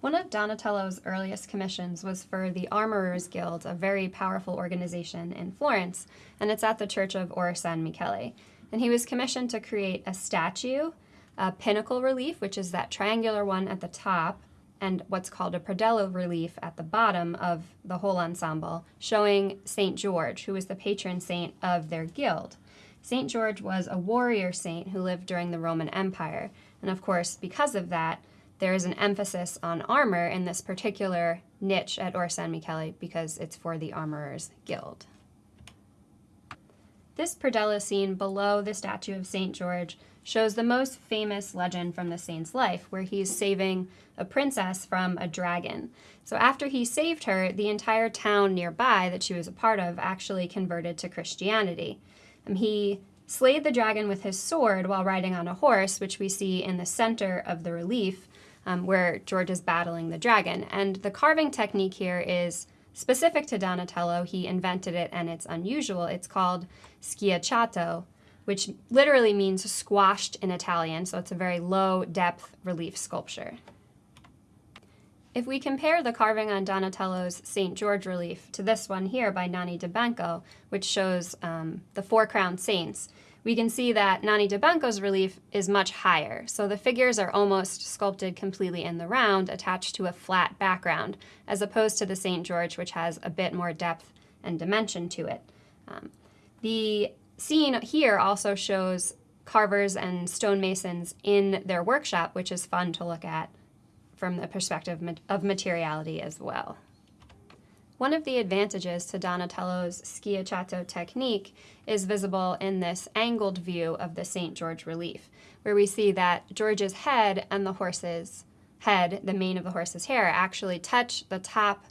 One of Donatello's earliest commissions was for the Armorers Guild, a very powerful organization in Florence, and it's at the Church of Or San Michele. And he was commissioned to create a statue, a pinnacle relief, which is that triangular one at the top, and what's called a predella relief at the bottom of the whole ensemble, showing St. George, who was the patron saint of their guild. St. George was a warrior saint who lived during the Roman Empire, and of course, because of that, there is an emphasis on armor in this particular niche at Or San Michele because it's for the Armorers Guild. This predella scene below the statue of St. George shows the most famous legend from the saint's life, where he's saving a princess from a dragon. So after he saved her, the entire town nearby that she was a part of actually converted to Christianity. And he slayed the dragon with his sword while riding on a horse, which we see in the center of the relief, um, where George is battling the dragon. And the carving technique here is specific to Donatello. He invented it and it's unusual. It's called schiacciato, which literally means squashed in Italian, so it's a very low depth relief sculpture. If we compare the carving on Donatello's St. George relief to this one here by Nanni di Banco, which shows um, the four crowned saints, we can see that Nanni di Banco's relief is much higher. So the figures are almost sculpted completely in the round, attached to a flat background, as opposed to the St. George, which has a bit more depth and dimension to it. Um, the scene here also shows carvers and stonemasons in their workshop, which is fun to look at from the perspective of materiality as well. One of the advantages to Donatello's schiacciato technique is visible in this angled view of the St. George relief, where we see that George's head and the horse's head, the mane of the horse's hair, actually touch the top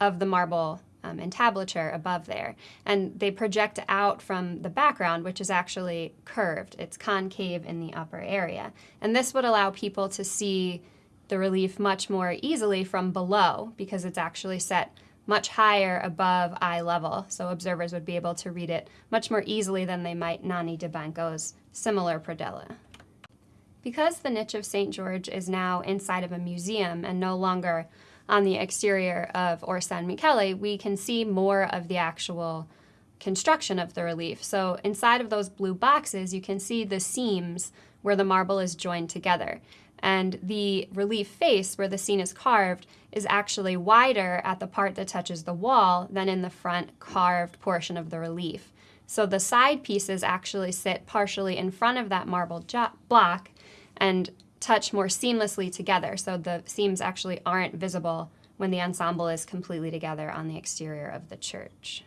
of the marble um, entablature above there. And they project out from the background, which is actually curved. It's concave in the upper area. And this would allow people to see the relief much more easily from below because it's actually set much higher above eye level, so observers would be able to read it much more easily than they might Nanni di Banco's similar predella. Because the niche of St. George is now inside of a museum and no longer on the exterior of Or San Michele, we can see more of the actual construction of the relief. So inside of those blue boxes, you can see the seams where the marble is joined together and the relief face where the scene is carved is actually wider at the part that touches the wall than in the front carved portion of the relief. So the side pieces actually sit partially in front of that marble block and touch more seamlessly together, so the seams actually aren't visible when the ensemble is completely together on the exterior of the church.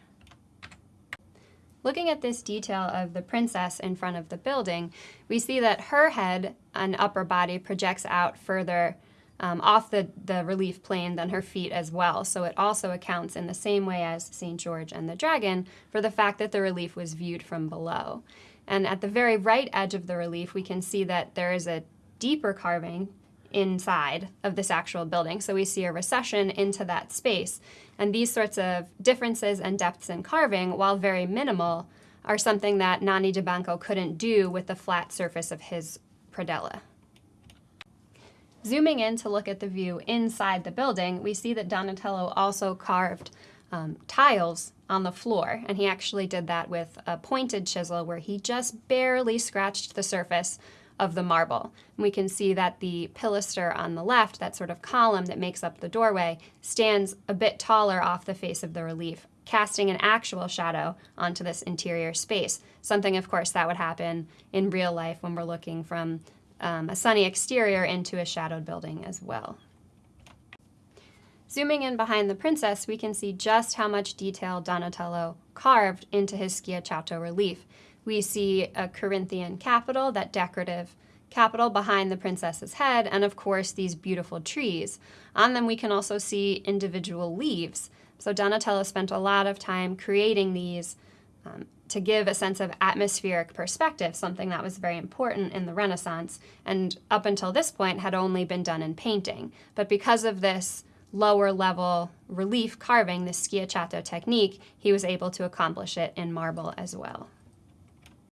Looking at this detail of the princess in front of the building, we see that her head and upper body projects out further um, off the, the relief plane than her feet as well. So it also accounts in the same way as St. George and the dragon for the fact that the relief was viewed from below. And at the very right edge of the relief, we can see that there is a deeper carving inside of this actual building. So we see a recession into that space. And these sorts of differences and depths in carving, while very minimal, are something that Nanni di Banco couldn't do with the flat surface of his predella. Zooming in to look at the view inside the building, we see that Donatello also carved um, tiles on the floor, and he actually did that with a pointed chisel where he just barely scratched the surface of the marble. And we can see that the pilaster on the left, that sort of column that makes up the doorway, stands a bit taller off the face of the relief, casting an actual shadow onto this interior space. Something, of course, that would happen in real life when we're looking from um, a sunny exterior into a shadowed building as well. Zooming in behind the princess, we can see just how much detail Donatello carved into his Schiacciato relief. We see a Corinthian capital, that decorative capital behind the princess's head, and of course these beautiful trees. On them we can also see individual leaves. So Donatello spent a lot of time creating these um, to give a sense of atmospheric perspective, something that was very important in the Renaissance, and up until this point had only been done in painting. But because of this lower level relief carving, the schiacciato technique, he was able to accomplish it in marble as well.